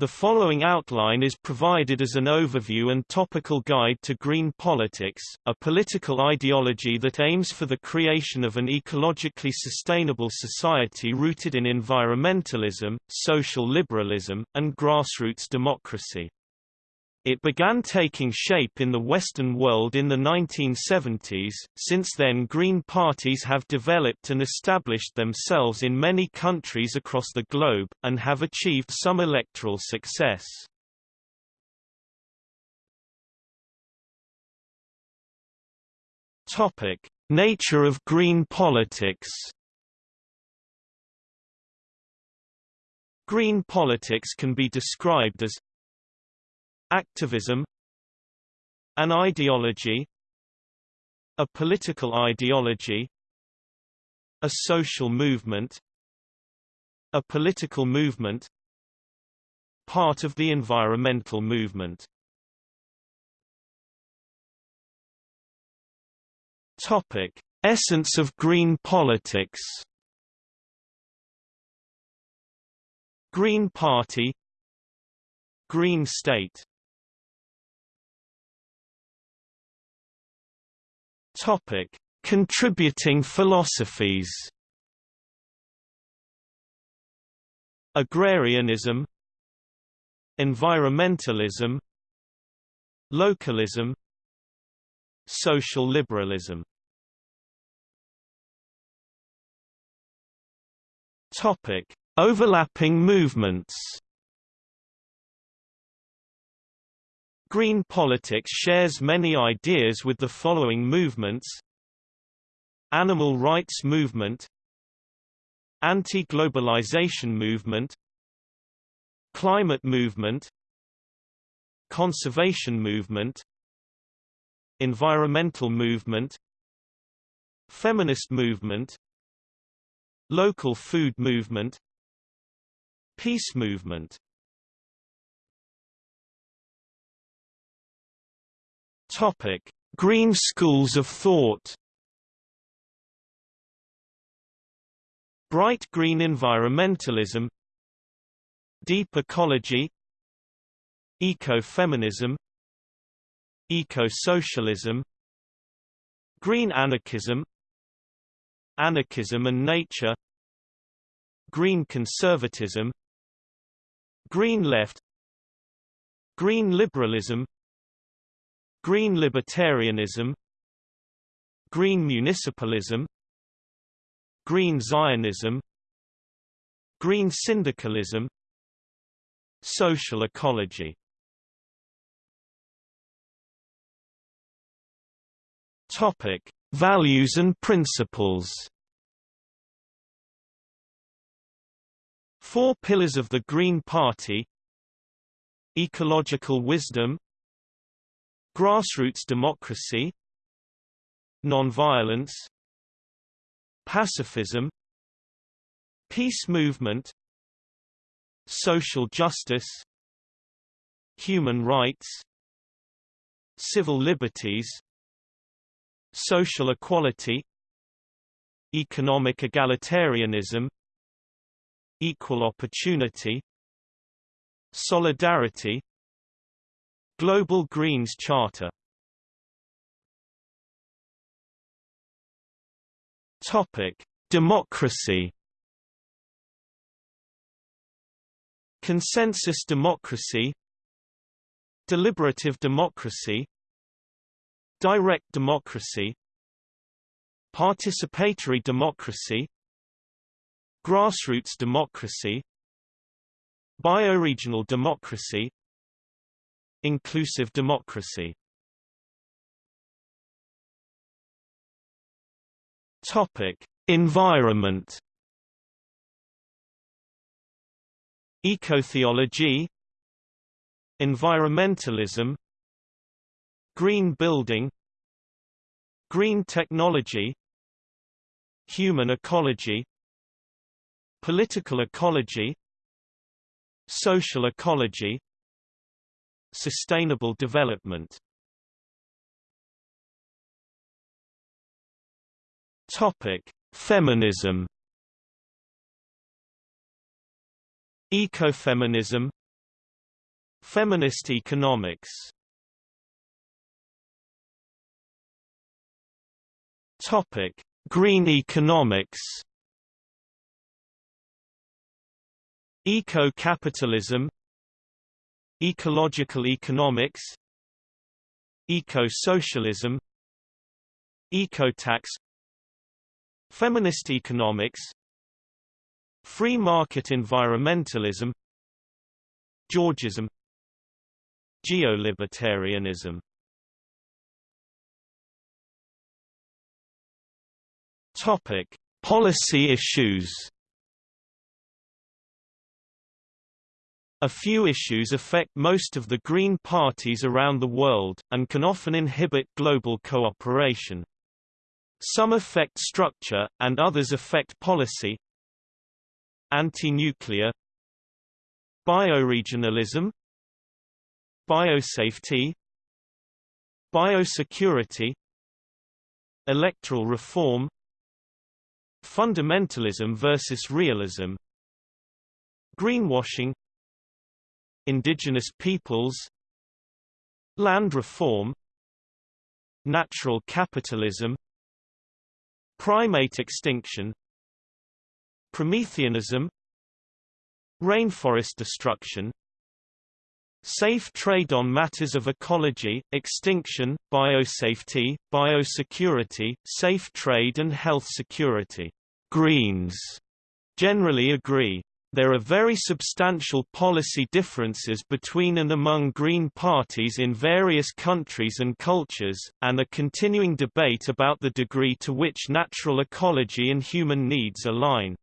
The following outline is provided as an overview and topical guide to green politics, a political ideology that aims for the creation of an ecologically sustainable society rooted in environmentalism, social liberalism, and grassroots democracy. It began taking shape in the Western world in the 1970s, since then Green parties have developed and established themselves in many countries across the globe, and have achieved some electoral success. Topic: Nature of green politics Green politics can be described as Activism An ideology A political ideology A social movement A political movement Part of the environmental movement Topic. Essence of green politics Green Party Green State Topic: Contributing philosophies. Agrarianism, environmentalism, localism, social liberalism. Topic: Overlapping movements. Green politics shares many ideas with the following movements. Animal rights movement. Anti-globalization movement. Climate movement. Conservation movement. Environmental movement. Feminist movement. Local food movement. Peace movement Topic: Green schools of thought. Bright green environmentalism, deep ecology, ecofeminism, eco-socialism, green anarchism, anarchism and nature, green conservatism, green left, green liberalism, Green libertarianism. Green municipalism. Green Zionism. Green syndicalism. Social ecology. Topic: Values and principles. Four pillars of the Green Party: ecological wisdom, Grassroots democracy Nonviolence Pacifism Peace movement Social justice Human rights Civil liberties Social equality Economic egalitarianism Equal opportunity Solidarity Global Greens Charter. Topic: Democracy. Consensus democracy, deliberative democracy, direct democracy, participatory democracy, grassroots democracy, bioregional democracy, Inclusive democracy. Topic: Environment. Ecotheology, environmentalism, green building, green technology, human ecology, political ecology, social ecology, Sustainable development Topic: Feminism. Ecofeminism, Feminist economics Topic: Green economics. Eco-capitalism Ecological economics Eco-socialism Eco-tax Feminist economics Free market environmentalism Georgism Geolibertarianism Topic: Policy issues. A few issues affect most of the Green parties around the world, and can often inhibit global cooperation. Some affect structure, and others affect policy. Anti-nuclear. Bioregionalism. Biosafety. Biosecurity. Electoral reform. Fundamentalism versus realism. Greenwashing Indigenous peoples Land reform Natural capitalism Primate extinction Prometheanism Rainforest destruction Safe trade on matters of ecology, extinction, biosafety, biosecurity, safe trade and health security. Greens generally agree. There are very substantial policy differences between and among Green parties in various countries and cultures, and a continuing debate about the degree to which natural ecology and human needs align.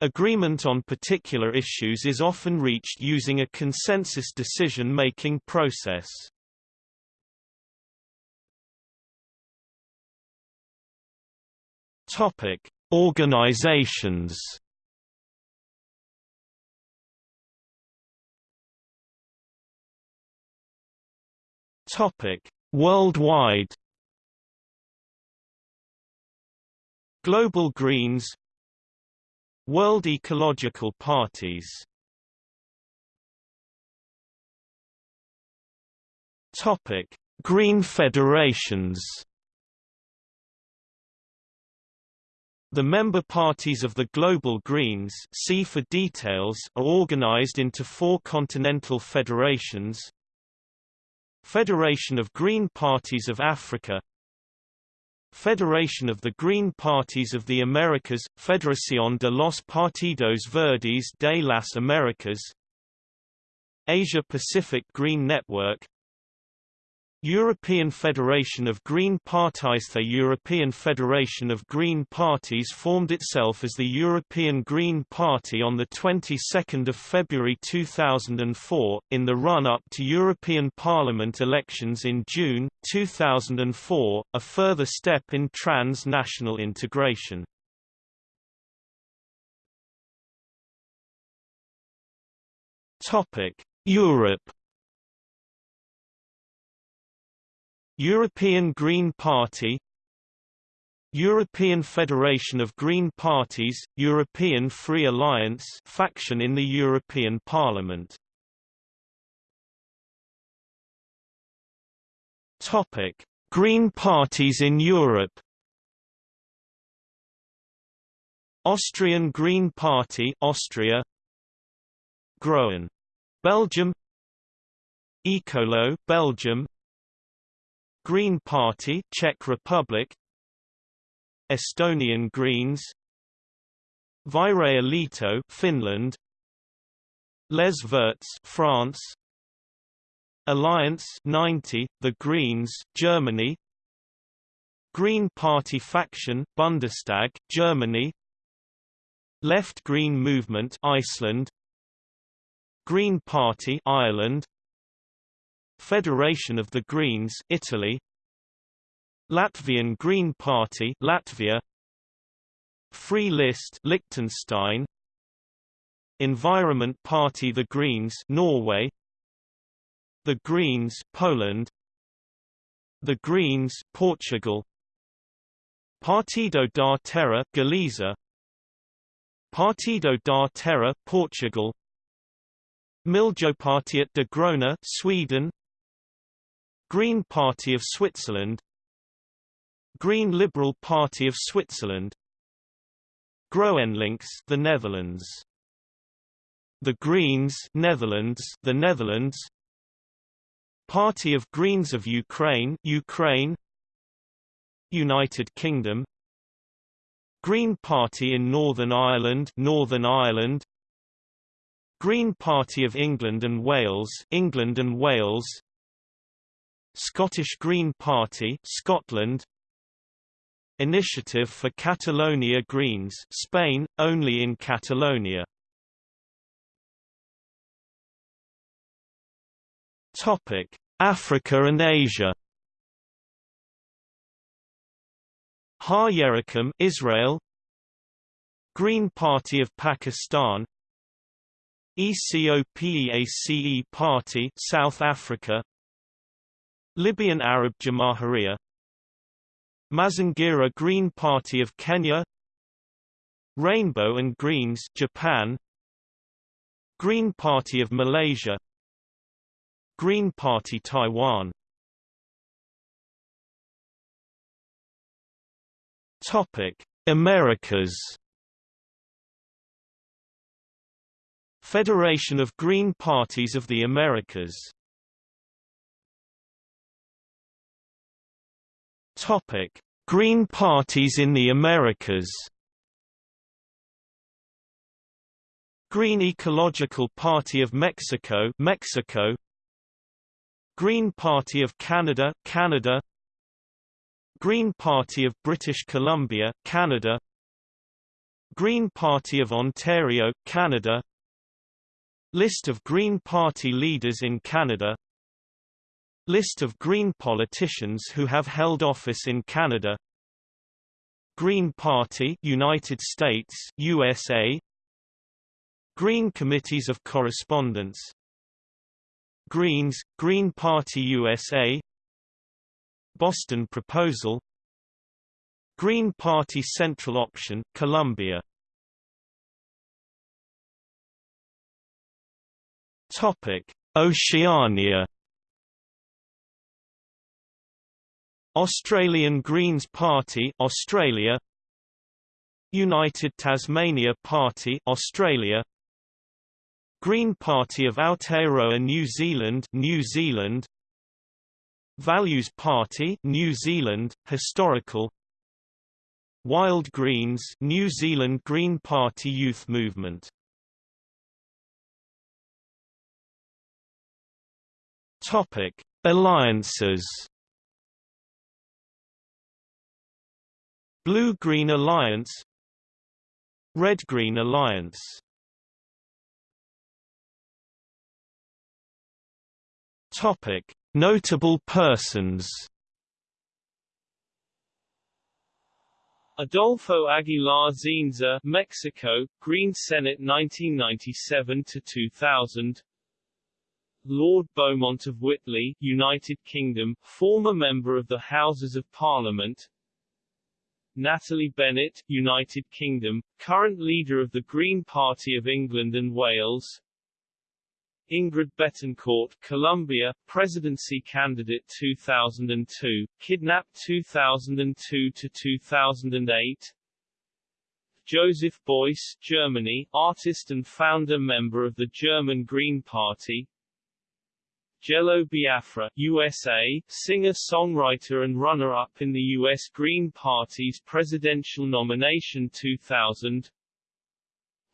Agreement on particular issues is often reached using a consensus decision-making process. Organizations. Topic: Worldwide. Global Greens World ecological parties Topic: Green federations. The member parties of the Global Greens see for details are organized into four continental federations Federation of Green Parties of Africa Federation of the Green Parties of the Americas, Federación de los Partidos Verdes de las Américas Asia-Pacific Green Network European Federation of Green Parties The European Federation of Green Parties formed itself as the European Green Party on the 22nd of February 2004, in the run-up to European Parliament elections in June, 2004, a further step in trans-national integration. Europe European Green Party European Federation of Green Parties, European Free Alliance faction in the European Parliament. Topic: Green parties in Europe. Austrian Green Party, Austria. Groen, Belgium. Ecolo, Belgium. Green Party Czech Republic. Estonian Greens. Vihreä liitto Finland. Les Verts France. Alliance 90 The Greens Germany. Green Party faction Bundestag Germany. Left Green Movement Iceland. Green Party Ireland Federation of the Greens Italy. Latvian Green Party Latvia. Free List Liechtenstein. Environment Party The Greens Norway. The Greens Poland. The Greens Portugal. Partido da Terra Galiza. Partido da Terra Portugal. Miljöpartiet de Gröna Sweden Green Party of Switzerland Green Liberal Party of Switzerland GroenLinks the Netherlands The Greens Netherlands the Netherlands Party of Greens of Ukraine Ukraine United Kingdom Green Party in Northern Ireland Northern Ireland Green Party of England and Wales England and Wales Scottish Green Party Scotland. Initiative for Catalonia Greens Spain only in Catalonia. Topic Africa and Asia. Har Yerekum Israel. Green Party of Pakistan. ECOPEACE Party South Africa Libyan Arab Jamahiriya Mazingira Green Party of Kenya Rainbow and Greens Japan Green Party of Malaysia Green Party Taiwan. Topic Americas. Federation of Green Parties of the Americas Topic: Green parties in the Americas. Green Ecological Party of Mexico, Mexico. Green Party of Canada, Canada. Green Party of British Columbia, Canada. Green Party of Ontario, Canada. List of Green Party leaders in Canada List of Green politicians who have held office in Canada. Green Party United States USA Green Committees of Correspondence. Greens Green Party USA Boston Proposal. Green Party Central Option Colombia Topic. Oceania Australian Greens Party Australia. United Tasmania Party Australia. Green Party of Aotearoa New Zealand New Zealand. Values Party New Zealand Historical. Wild Greens New Zealand Green Party Youth Movement. Topic Alliances Blue-Green Alliance Red-Green Alliance Topic: Notable persons. Adolfo Aguilar Zínser, Mexico, Green Senate 1997 to 2000. Lord Beaumont of Whitley, United Kingdom, former member of the Houses of Parliament. Natalie Bennett, United Kingdom, current leader of the Green Party of England and Wales. Ingrid Betancourt, Colombia, presidency candidate 2002, kidnapped 2002 to 2008. Joseph Beuys, Germany, artist and founder member of the German Green Party. Jello Biafra, USA, singer-songwriter and runner-up in the U.S. Green Party's presidential nomination 2000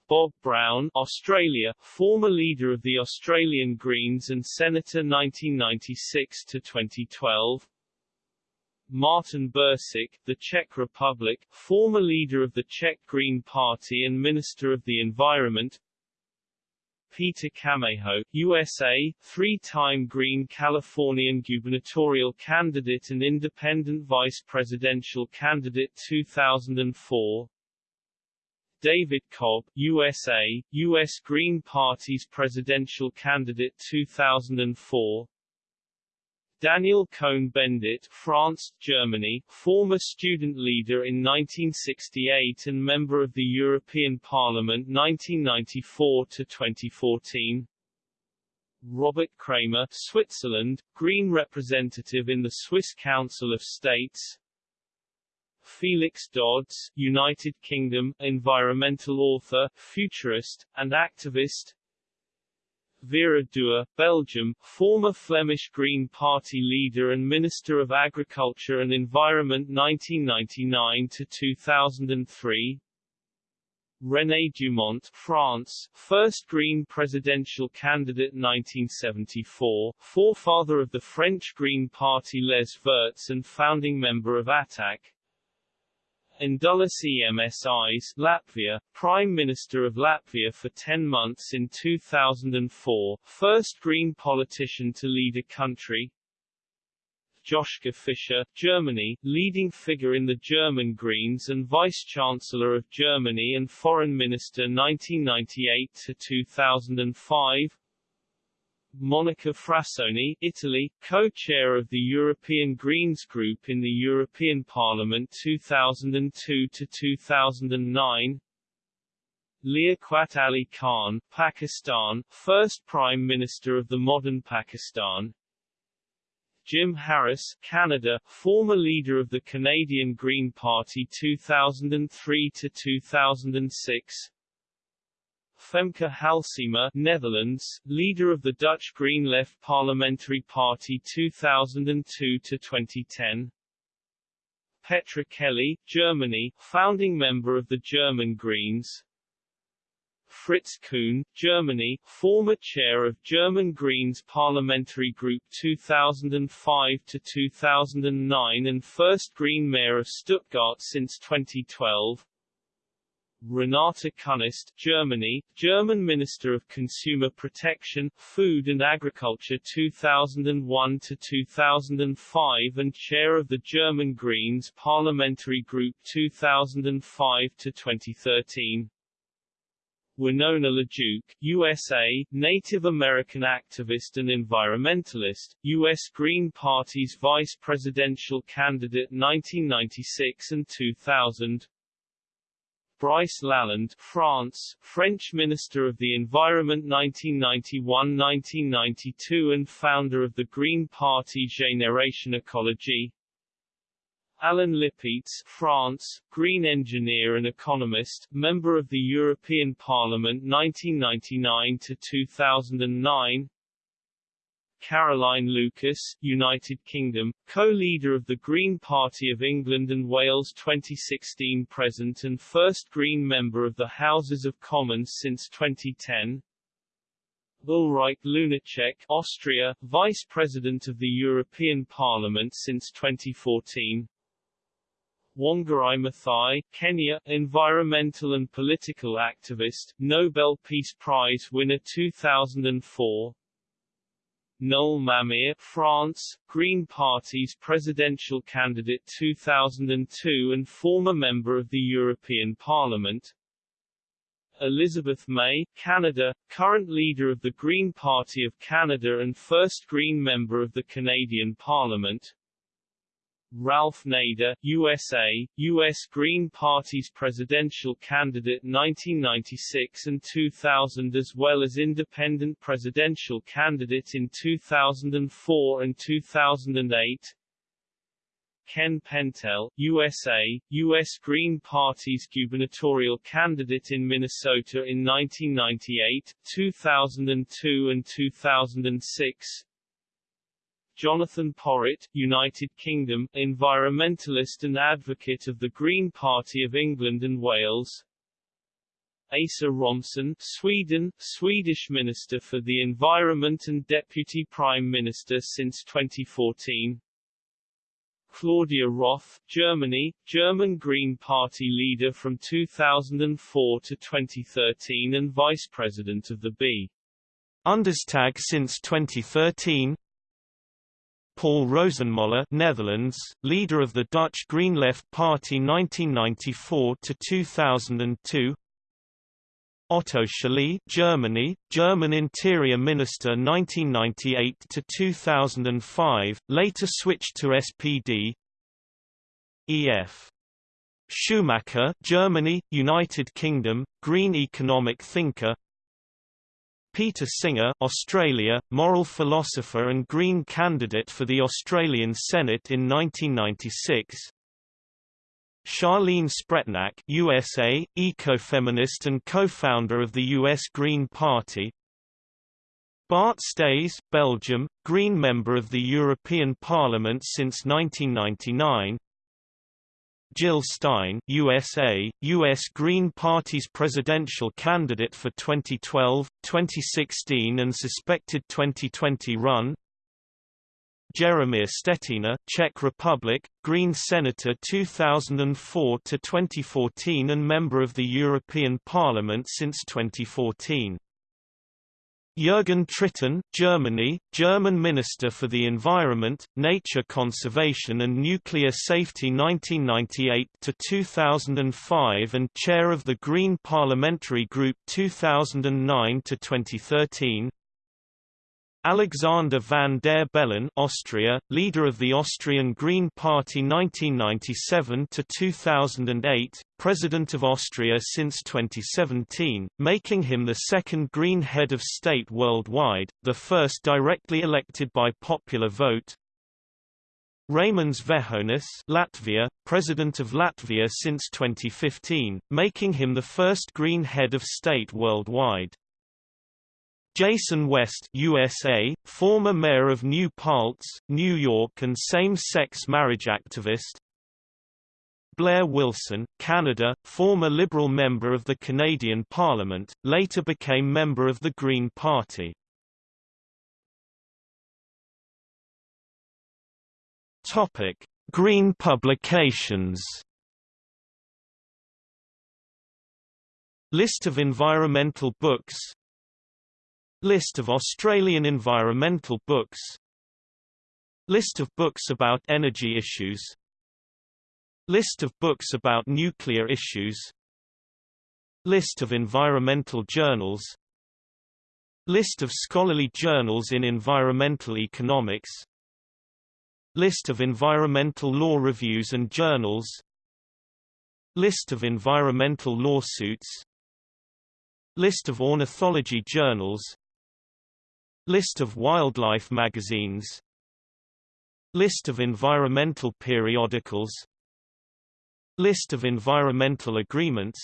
Bob Brown, Australia, former leader of the Australian Greens and Senator 1996 to 2012 Martin Bursik, the Czech Republic, former leader of the Czech Green Party and Minister of the Environment Peter Camejo, USA, three-time Green Californian gubernatorial candidate and independent vice presidential candidate 2004 David Cobb, USA, U.S. Green Party's presidential candidate 2004 Daniel Cohn-Bendit France, Germany, former student leader in 1968 and member of the European Parliament 1994 to 2014 Robert Cramer, Switzerland, Green representative in the Swiss Council of States. Felix Dodds, United Kingdom, environmental author, futurist, and activist. Vera Dua, Belgium, former Flemish Green Party leader and Minister of Agriculture and Environment 1999 to 2003. René Dumont, France, first Green presidential candidate 1974, forefather of the French Green Party Les Verts and founding member of ATTAC. Indulis Emsis, Latvia, Prime Minister of Latvia for 10 months in 2004, first Green politician to lead a country, Joschka Fischer, Germany, leading figure in the German Greens and Vice-Chancellor of Germany and Foreign Minister 1998-2005 Monica Frassoni, Italy, co-chair of the European Greens Group in the European Parliament 2002 to 2009. Liaquat Ali Khan, Pakistan, first Prime Minister of the modern Pakistan Jim Harris, Canada, former leader of the Canadian Green Party 2003 to 2006. Femke Halsema, Netherlands, leader of the Dutch Green Left Parliamentary Party 2002 to 2010. Petra Kelly, Germany, founding member of the German Greens. Fritz Kuhn, Germany, former chair of German Greens Parliamentary Group 2005 to 2009 and first Green Mayor of Stuttgart since 2012. Renate Künast, Germany, German Minister of Consumer Protection, Food and Agriculture 2001 to 2005 and chair of the German Greens Parliamentary Group 2005 to 2013. Winona LaDuke, USA, Native American activist and environmentalist, U.S. Green Party's vice presidential candidate 1996 and 2000. Brice Lalonde, France, French Minister of the Environment 1991-1992 and founder of the Green Party Génération Écologie. Alain Lipietz, France, green engineer and economist, member of the European Parliament 1999 to 2009. Caroline Lucas, United Kingdom, co-leader of the Green Party of England and Wales 2016 present and first Green member of the Houses of Commons since 2010. Ulrike Lunacek, Austria, Vice President of the European Parliament since 2014. Wangari Maathai, Kenya, environmental and political activist, Nobel Peace Prize winner 2004. Noel Mamère, France, Green Party's presidential candidate 2002 and former member of the European Parliament. Elizabeth May, Canada, current leader of the Green Party of Canada and first Green member of the Canadian Parliament. Ralph Nader, USA, U.S. Green Party's presidential candidate 1996 and 2000 as well as independent presidential candidate in 2004 and 2008 Ken Pentel, USA, U.S. Green Party's gubernatorial candidate in Minnesota in 1998, 2002 and 2006 Jonathan Porritt, United Kingdom, environmentalist and advocate of the Green Party of England and Wales. Asa Romson, Sweden, Swedish Minister for the Environment and Deputy Prime Minister since 2014. Claudia Roth, Germany, German Green Party leader from 2004 to 2013 and Vice President of the B. Bundestag since 2013 Paul Rosenmoller Netherlands, leader of the Dutch Green Left Party 1994 to 2002 Otto Schily Germany, German Interior Minister 1998 to 2005, later switched to SPD E.F. Schumacher Germany, United Kingdom, Green economic thinker Peter Singer Australia, moral philosopher and Green candidate for the Australian Senate in 1996 Charlene Spretnak USA, ecofeminist and co-founder of the U.S. Green Party Bart Staes Belgium, Green member of the European Parliament since 1999 Jill Stein USA, U.S. Green Party's presidential candidate for 2012, 2016 and suspected 2020 run Jaromír Štětina Czech Republic, Green Senator 2004–2014 and member of the European Parliament since 2014 Jürgen Trittin, Germany, German Minister for the Environment, Nature Conservation and Nuclear Safety 1998–2005 and Chair of the Green Parliamentary Group 2009–2013 Alexander van der Bellen Austria, leader of the Austrian Green Party 1997–2008, President of Austria since 2017, making him the second Green head of state worldwide, the first directly elected by popular vote, Raimonds Vejonis Latvia, President of Latvia since 2015, making him the first Green head of state worldwide. Jason West USA, former mayor of New Paltz, New York and same-sex marriage activist Blair Wilson, Canada, former Liberal member of the Canadian Parliament, later became member of the Green Party. Green publications. List of environmental books List of Australian environmental books. List of books about energy issues. List of books about nuclear issues. List of environmental journals. List of scholarly journals in environmental economics. List of environmental law reviews and journals. List of environmental lawsuits. List of ornithology journals List of wildlife magazines. List of environmental periodicals. List of environmental agreements.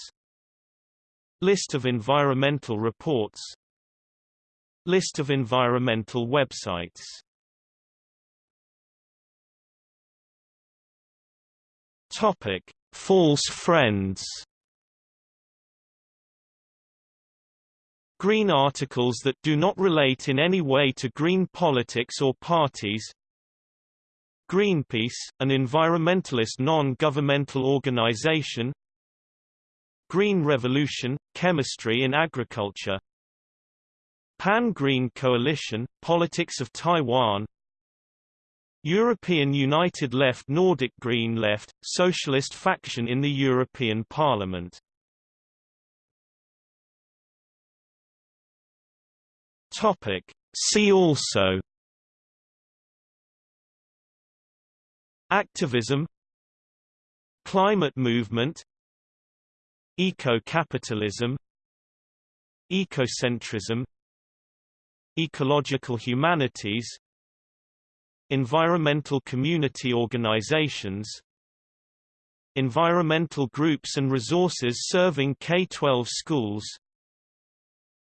List of environmental reports. List of environmental websites. Topic: False friends Green articles that do not relate in any way to green politics or parties. Greenpeace, an environmentalist non-governmental organization. Green Revolution, Chemistry in Agriculture. Pan-Green Coalition, Politics of Taiwan. European United Left Nordic Green Left, Socialist faction in the European Parliament Topic. See also. Activism. Climate movement. Eco-capitalism. Ecocentrism. Ecological humanities. Environmental community organizations. Environmental groups and resources serving K-12 schools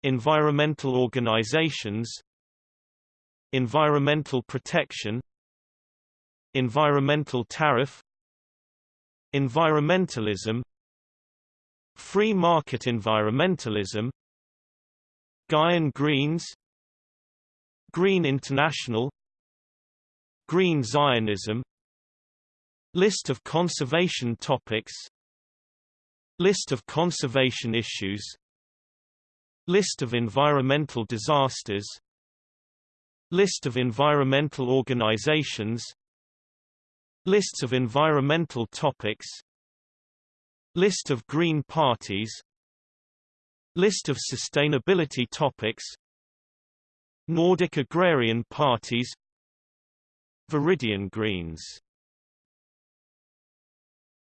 Environmental organizations Environmental protection Environmental tariff Environmentalism Free market environmentalism Guyan Greens Green International Green Zionism List of conservation topics List of conservation issues List of environmental disasters. List of environmental organizations. Lists of environmental topics. List of green parties. List of sustainability topics. Nordic agrarian parties. Viridian Greens